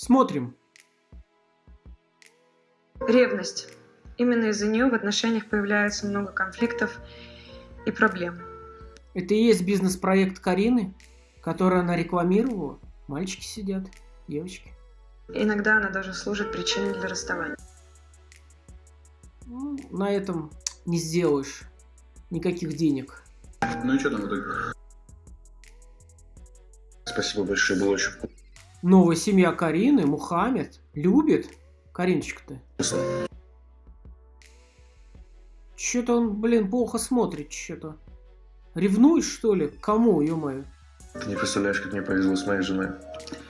Смотрим. Ревность. Именно из-за нее в отношениях появляется много конфликтов и проблем. Это и есть бизнес-проект Карины, который она рекламировала. Мальчики сидят, девочки. Иногда она даже служит причиной для расставания. Ну, на этом не сделаешь никаких денег. Ну и что там в итоге? Спасибо большое, было очень вкусно. Новая семья Карины, Мухаммед, любит Кариночка-то. Что-то он, блин, плохо смотрит, что-то. Ревнуешь, что ли? Кому, ё-моё? Ты не представляешь, как мне повезло с моей женой.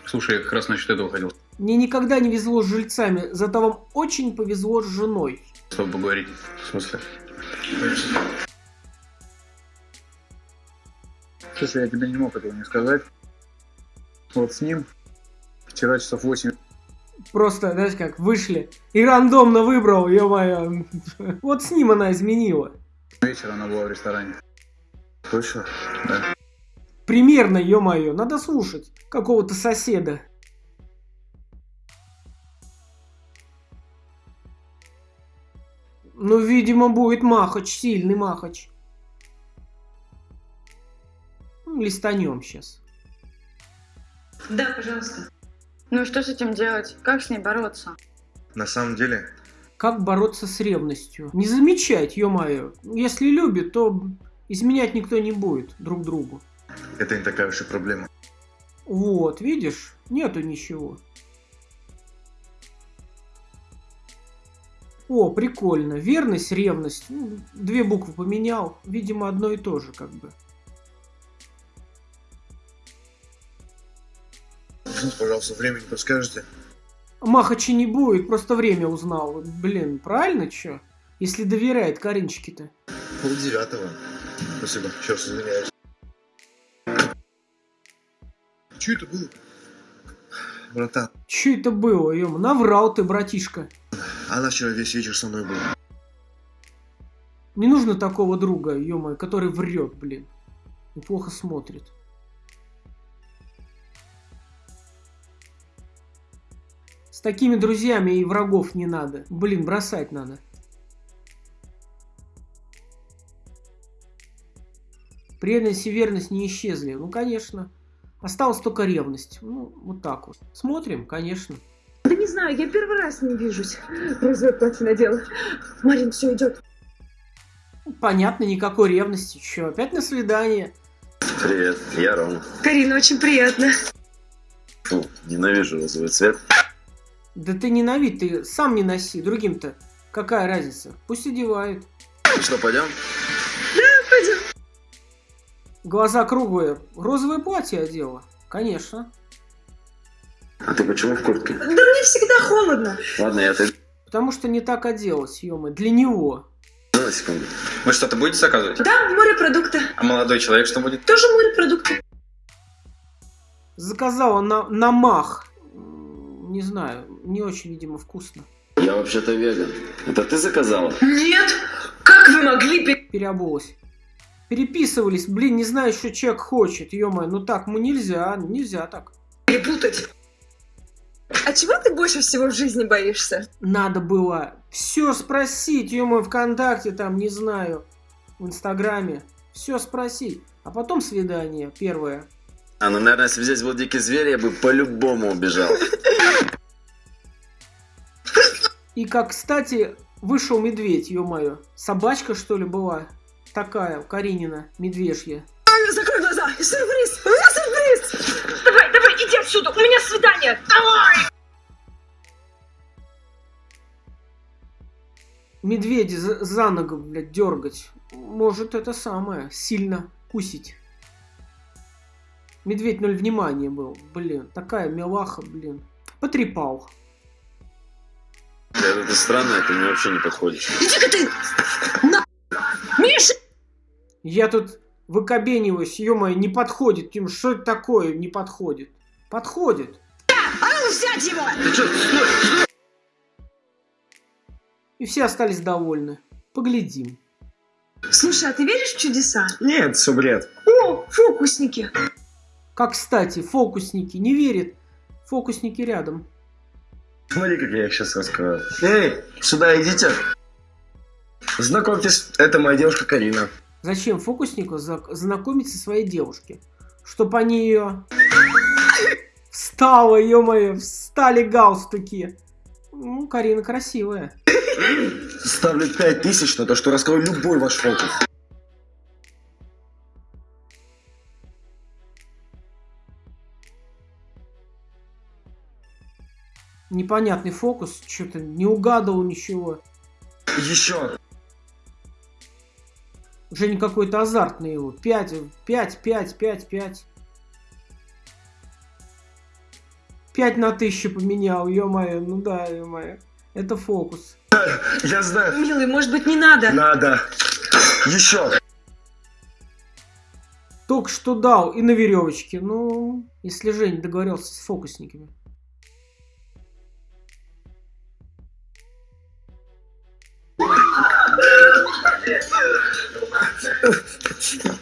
Слушай, я как раз насчет этого хотел Мне никогда не везло с жильцами, зато вам очень повезло с женой. с тобой поговорить. В смысле? Слушай, я тебе не мог этого не сказать. Вот с ним вчера часов 8 Просто, знаешь как, вышли и рандомно выбрал, ё-моё. Вот с ним она изменила. вечера она была в ресторане. Точно? Да. Примерно, ё-моё, надо слушать какого-то соседа. Ну, видимо, будет махач, сильный махач. Ну, листанем сейчас. Да, пожалуйста. Ну и что с этим делать? Как с ней бороться? На самом деле, Как бороться с ревностью? Не замечать, ё-моё. Если любит, то изменять никто не будет друг другу. это не такая уж и проблема. Вот, видишь, нету ничего. О, прикольно. Верность, ревность. Две буквы поменял. Видимо, одно и то же, как бы. Пожалуйста, время не подскажете? Махачи не будет, просто время узнал. Блин, правильно чё? Если доверяет Каринчике-то. Пол девятого. Спасибо, раз извиняюсь. Че это было? Братан, Чё это было, ё Наврал ты, братишка. она вчера весь вечер со мной была. Не нужно такого друга, ё который врет, блин. И плохо смотрит. С такими друзьями и врагов не надо. Блин, бросать надо. Преданность и верность не исчезли. Ну, конечно. Осталась только ревность. Ну, вот так вот. Смотрим, конечно. Да не знаю, я первый раз не вижусь. Розовое платье надела. Марин, все идет. Ну, Понятно, никакой ревности. Че, опять на свидание? Привет, я Рома. Карина, очень приятно. Фу, ненавижу розовый цвет. Да ты ненавидь, ты сам не носи. Другим-то какая разница? Пусть одевают. Ну что, пойдем? Пойдем. Глаза круглые. Розовое платье одела. Конечно. А ты почему в куртке? Да мне всегда холодно. Ладно, я отойду Потому что не так оделась, ё Для него. на секунду. Вы что-то будете заказывать? Да, морепродукты. А молодой человек что будет? Тоже морепродукты. Заказала на, на мах. Не знаю, не очень, видимо, вкусно. Я вообще-то веган. Это ты заказала? Нет. Как вы могли пе- Переобулась. Переписывались, блин, не знаю, что человек хочет, ё ну так, ну нельзя, нельзя так. перепутать? А чего ты больше всего в жизни боишься? Надо было все спросить, ё ВКонтакте там, не знаю, в Инстаграме. Все спросить. А потом свидание, первое. А, ну, наверное, если бы здесь был дикий зверь, я бы по-любому убежал. И как, кстати, вышел медведь, ё-моё. Собачка, что ли, была? Такая, Каринина, медвежья. Закрой глаза. Сюрприз. У меня сюрприз. Давай, давай, иди отсюда. У меня свидание. Давай. Медведя за, за ногу, блядь, дергать. Может, это самое, сильно кусить. Медведь ноль внимания был, блин. Такая милаха, блин. Потрепал. Это странно, ты мне вообще не подходишь. Иди-ка ты. На. Миша. Я тут выкобениваюсь, ё не подходит. Тим, что это такое не подходит? Подходит. А ну взять его. Ты что, стой! И все остались довольны. Поглядим. Слушай, а ты веришь в чудеса? Нет, все бред. О, фокусники. Как, кстати, фокусники не верят. Фокусники рядом. Смотри, как я их сейчас раскрою. Эй, сюда идите. Знакомьтесь, это моя девушка Карина. Зачем фокуснику знакомиться со своей девушке? Чтоб они ее... Встала, ё-моё, встали галстуки. Ну, Карина красивая. Ставлю 5000 на то, что раскрою любой ваш фокус. Непонятный фокус, что-то не угадал ничего. Еще. Женя какой-то азартный его. 5, 5, 5, 5, 5. 5 на 1000 поменял, ё-моё, ну да, ё-моё. Это фокус. Я знаю. Милый, может быть, не надо? Надо. Еще. Только что дал и на веревочке. Ну, если Женя договорился с фокусниками.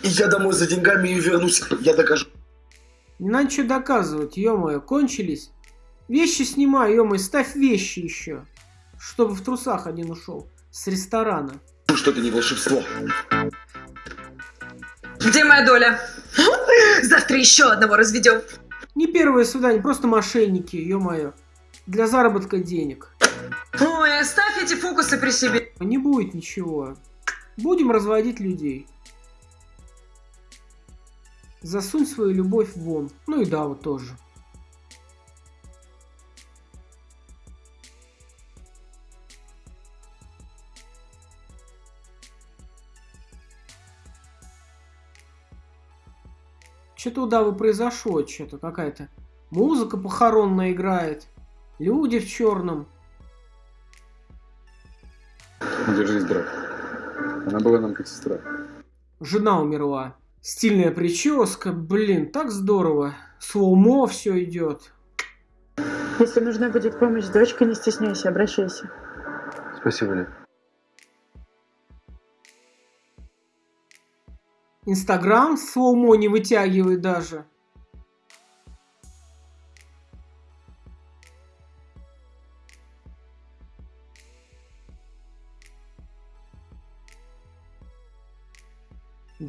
Я домой за деньгами и вернусь. Я докажу. Не надо ничего доказывать, ё-моё, кончились. Вещи снимай, ё-моё, ставь вещи еще. Чтобы в трусах один ушел. С ресторана. что это не волшебство. Где моя доля? Завтра еще одного разведем. Не первое свидание, просто мошенники, ё-моё. Для заработка денег. Ой, оставь эти фокусы при себе. Не будет ничего. Будем разводить людей. Засунь свою любовь вон. Ну и да, вот тоже. Что-то у произошло, что-то какая-то музыка похоронная играет. Люди в черном. Держись, брат. Она была нам как сестра. Жена умерла. Стильная прическа, блин, так здорово. Slow-mo все идет. Если нужна будет помощь с дочкой, не стесняйся, обращайся. Спасибо, Лен. Инстаграм slow-mo не вытягивает даже.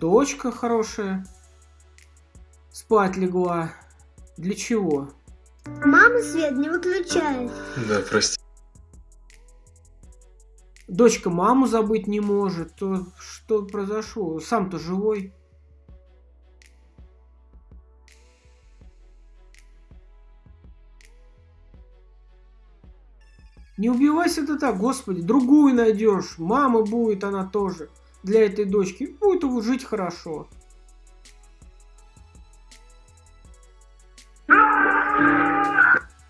Дочка хорошая. Спать легла. Для чего? Мама свет не выключает. Да, прости. Дочка маму забыть не может. То что произошло? Сам-то живой. Не убивайся ты так, господи, другую найдешь. Мама будет она тоже для этой дочки. Будет жить хорошо.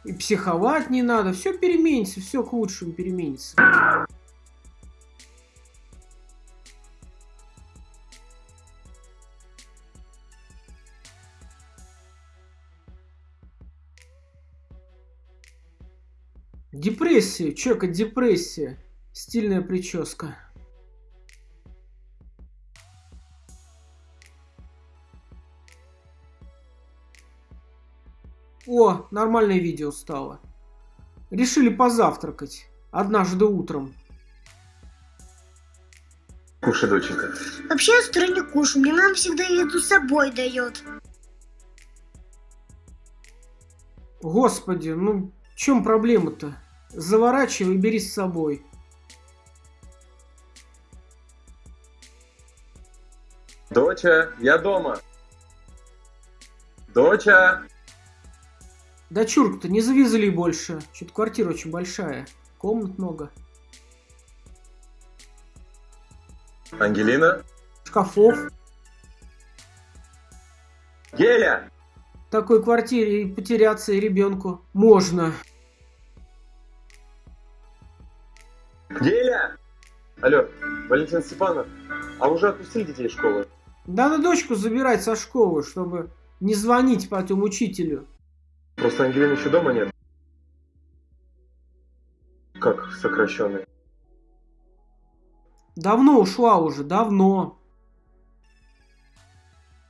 И психовать не надо. Все переменится, все к лучшему переменится. Депрессия, чека, депрессия. Стильная прическа. Нормальное видео стало. Решили позавтракать. Однажды утром. Кушай, доченька. Вообще я с утра не кушаю, мне мама всегда еду с собой дает. Господи, ну в чем проблема-то? Заворачивай и бери с собой. Доча, я дома. Доча. Дочурка-то не завезли больше. Что-то квартира очень большая. Комнат много. Ангелина. Шкафов. Геля. В такой квартире и потеряться и ребенку можно. Геля. Алло, Валентин Степанов. А уже отпустили детей из школы? Надо дочку забирать со школы, чтобы не звонить потом учителю. Просто Ангелины еще дома нет. Как сокращенный? Давно ушла уже, давно.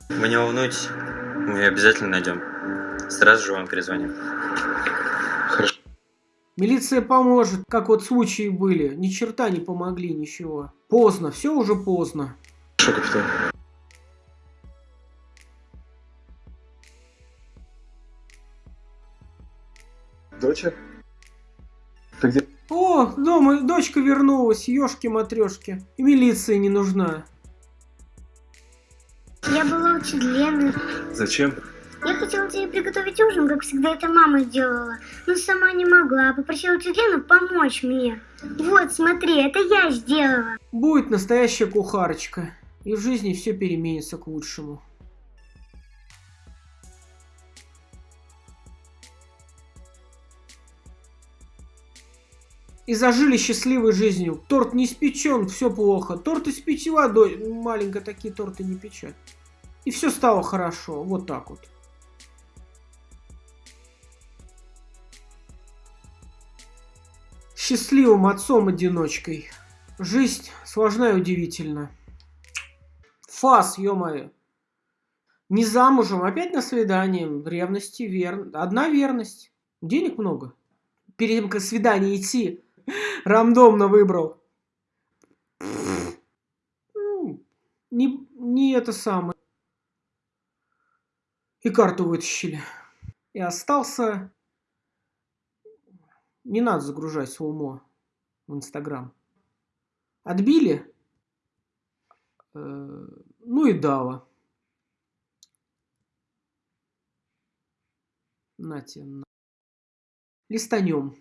Вы не волнуйтесь, мы ее обязательно найдем. Сразу же вам перезвоним. Милиция поможет, как вот случаи были. Ни черта не помогли, ничего. Поздно, все уже поздно. Хорошо, капитан. Доча? Ты где? О, дома дочка вернулась, ёшки-матрёшки. И милиция не нужна. Я была очень Лены. Зачем? Я хотела тебе приготовить ужин, как всегда это мама делала. Но сама не могла. Попросила тетю Лену помочь мне. Вот, смотри, это я сделала. Будет настоящая кухарочка. И в жизни все переменится к лучшему. И зажили счастливой жизнью. Торт не испечен, все плохо. Торт испечь водой. Маленько такие торты не печат. И все стало хорошо. Вот так вот. Счастливым отцом-одиночкой. Жизнь сложна и удивительна. Фас, ё-моё. Не замужем, опять на свидание. Ревности, вер... Одна верность. Денег много. Перед тем, как свидание идти, рандомно выбрал. Ну, Не, не это самое. И карту вытащили. И остался... Не надо загружать свой умо в Инстаграм. Отбили? Э, Ну и дава. Нате, на. Листанем.